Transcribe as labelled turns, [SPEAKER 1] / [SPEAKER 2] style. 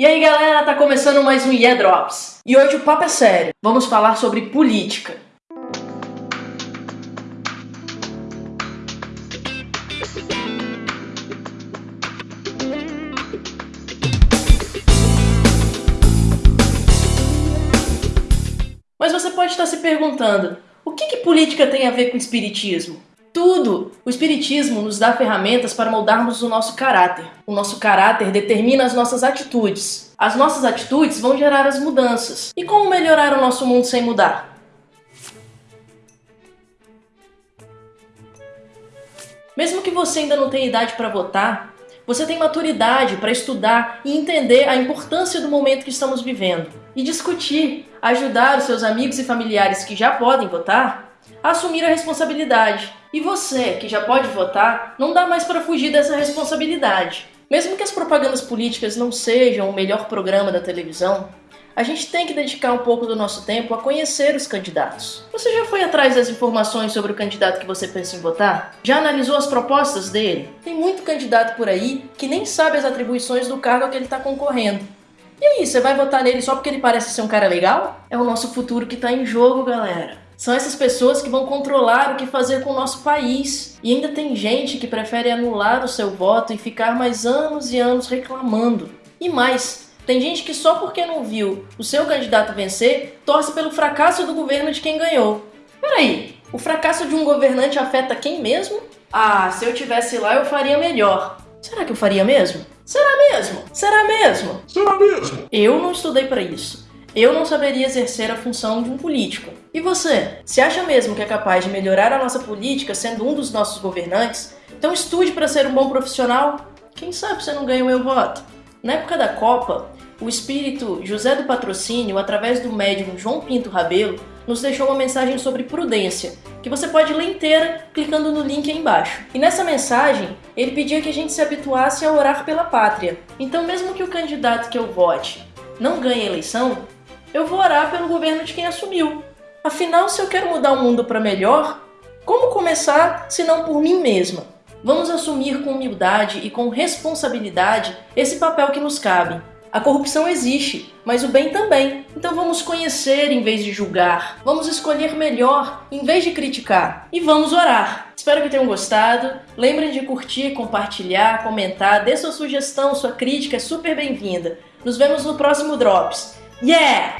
[SPEAKER 1] E aí galera, tá começando mais um Yeah Drops. E hoje o papo é sério. Vamos falar sobre política. Mas você pode estar se perguntando, o que, que política tem a ver com espiritismo? Tudo! O Espiritismo nos dá ferramentas para moldarmos o nosso caráter. O nosso caráter determina as nossas atitudes. As nossas atitudes vão gerar as mudanças. E como melhorar o nosso mundo sem mudar? Mesmo que você ainda não tenha idade para votar, você tem maturidade para estudar e entender a importância do momento que estamos vivendo e discutir, ajudar os seus amigos e familiares que já podem votar assumir a responsabilidade. E você, que já pode votar, não dá mais para fugir dessa responsabilidade. Mesmo que as propagandas políticas não sejam o melhor programa da televisão, a gente tem que dedicar um pouco do nosso tempo a conhecer os candidatos. Você já foi atrás das informações sobre o candidato que você pensa em votar? Já analisou as propostas dele? Tem muito candidato por aí que nem sabe as atribuições do cargo a que ele está concorrendo. E aí, você vai votar nele só porque ele parece ser um cara legal? É o nosso futuro que está em jogo, galera. São essas pessoas que vão controlar o que fazer com o nosso país. E ainda tem gente que prefere anular o seu voto e ficar mais anos e anos reclamando. E mais, tem gente que só porque não viu o seu candidato vencer, torce pelo fracasso do governo de quem ganhou. Peraí, o fracasso de um governante afeta quem mesmo? Ah, se eu tivesse lá eu faria melhor. Será que eu faria mesmo? Será mesmo? Será mesmo?
[SPEAKER 2] Será mesmo?
[SPEAKER 1] Eu não estudei para isso eu não saberia exercer a função de um político. E você? Se acha mesmo que é capaz de melhorar a nossa política sendo um dos nossos governantes? Então estude para ser um bom profissional. Quem sabe você não ganha o meu voto? Na época da Copa, o espírito José do Patrocínio, através do médium João Pinto Rabelo, nos deixou uma mensagem sobre prudência, que você pode ler inteira clicando no link aí embaixo. E nessa mensagem, ele pedia que a gente se habituasse a orar pela pátria. Então, mesmo que o candidato que eu vote não ganhe a eleição, eu vou orar pelo governo de quem assumiu. Afinal, se eu quero mudar o mundo para melhor, como começar se não por mim mesma? Vamos assumir com humildade e com responsabilidade esse papel que nos cabe. A corrupção existe, mas o bem também. Então vamos conhecer em vez de julgar. Vamos escolher melhor em vez de criticar. E vamos orar. Espero que tenham gostado. Lembrem de curtir, compartilhar, comentar, dê sua sugestão, sua crítica é super bem-vinda. Nos vemos no próximo Drops. Yeah!